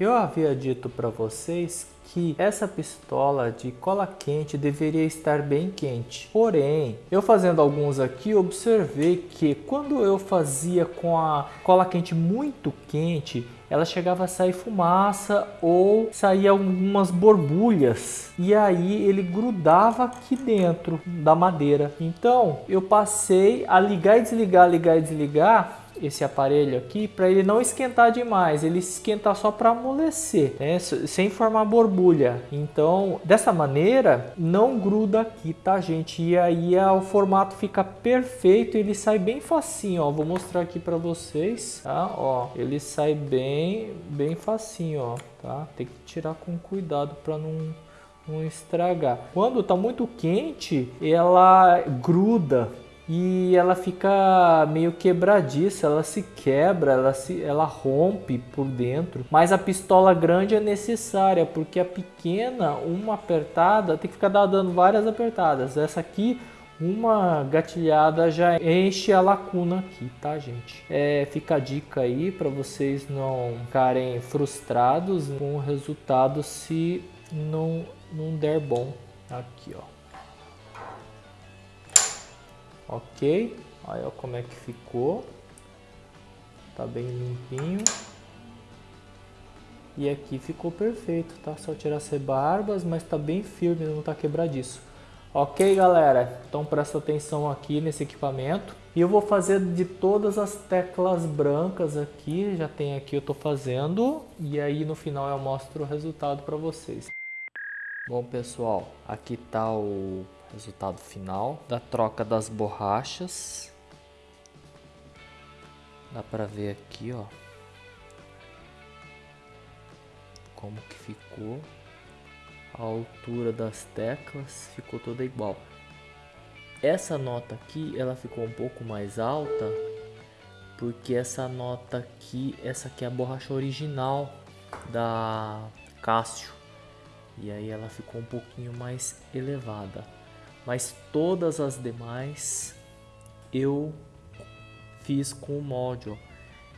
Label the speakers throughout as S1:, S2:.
S1: Eu havia dito para vocês que essa pistola de cola quente deveria estar bem quente. Porém, eu fazendo alguns aqui, observei que quando eu fazia com a cola quente muito quente, ela chegava a sair fumaça ou saía algumas borbulhas e aí ele grudava aqui dentro da madeira. Então eu passei a ligar e desligar, ligar e desligar esse aparelho aqui para ele não esquentar demais, ele esquentar só para amolecer, né? sem formar borbulha. Então, dessa maneira, não gruda aqui, tá, gente? E aí o formato fica perfeito, ele sai bem facinho, ó. Vou mostrar aqui para vocês, tá? Ó, ele sai bem, bem facinho, ó, tá? Tem que tirar com cuidado para não não estragar. Quando tá muito quente, ela gruda, e ela fica meio quebradiça, ela se quebra, ela, se, ela rompe por dentro. Mas a pistola grande é necessária, porque a pequena, uma apertada, tem que ficar dando várias apertadas. Essa aqui, uma gatilhada já enche a lacuna aqui, tá gente? É, fica a dica aí para vocês não ficarem frustrados com o resultado se não, não der bom. Aqui, ó. Ok, aí ó como é que ficou. Tá bem limpinho. E aqui ficou perfeito, tá? Só tirar as rebarbas, mas tá bem firme, não tá quebradiço. Ok, galera? Então presta atenção aqui nesse equipamento. E eu vou fazer de todas as teclas brancas aqui, já tem aqui, eu tô fazendo. E aí no final eu mostro o resultado para vocês. Bom, pessoal, aqui tá o resultado final da troca das borrachas. Dá para ver aqui, ó. Como que ficou. A altura das teclas ficou toda igual. Essa nota aqui, ela ficou um pouco mais alta, porque essa nota aqui, essa aqui é a borracha original da Cássio. E aí ela ficou um pouquinho mais elevada mas todas as demais eu fiz com o ó,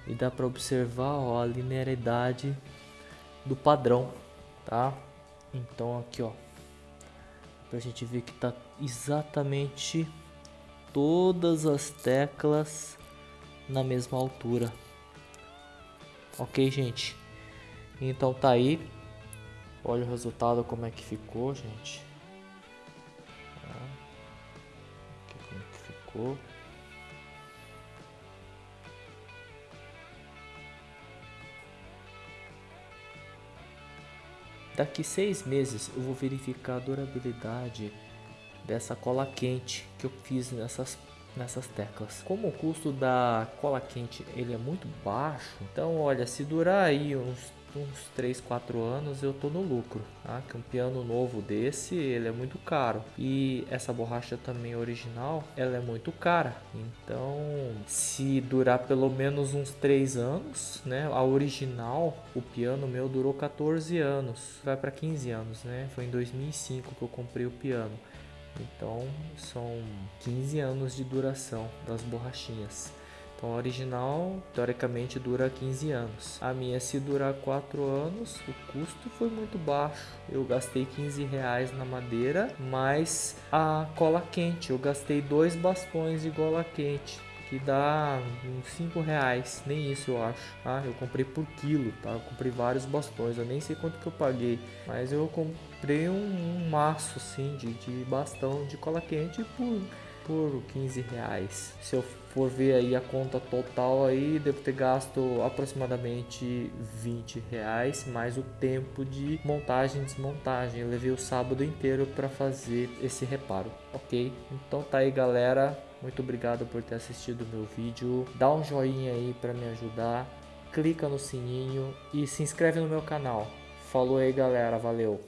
S1: e dá para observar ó, a linearidade do padrão tá? Então aqui ó para a gente ver que tá exatamente todas as teclas na mesma altura. Ok gente? Então tá aí. Olha o resultado como é que ficou gente Daqui seis meses eu vou verificar a durabilidade dessa cola quente que eu fiz nessas nessas teclas. Como o custo da cola quente ele é muito baixo, então olha, se durar aí uns uns 3, 4 anos eu tô no lucro, tá? Que um piano novo desse, ele é muito caro. E essa borracha também original, ela é muito cara. Então, se durar pelo menos uns 3 anos, né? A original, o piano meu durou 14 anos, vai para 15 anos, né? Foi em 2005 que eu comprei o piano. Então, são 15 anos de duração das borrachinhas. Então a original teoricamente dura 15 anos. A minha se durar 4 anos, o custo foi muito baixo. Eu gastei 15 reais na madeira, mais a cola quente. Eu gastei dois bastões de cola quente que dá uns 5 reais, nem isso eu acho, tá? Eu comprei por quilo, tá? Eu comprei vários bastões, eu nem sei quanto que eu paguei, mas eu comprei um, um maço assim de, de bastão de cola quente por por 15 reais. Se eu for ver aí a conta total aí, devo ter gasto aproximadamente 20 reais, mais o tempo de montagem e desmontagem. Eu levei o sábado inteiro para fazer esse reparo, ok? Então tá aí galera, muito obrigado por ter assistido o meu vídeo. Dá um joinha aí para me ajudar, clica no sininho e se inscreve no meu canal. Falou aí galera, valeu!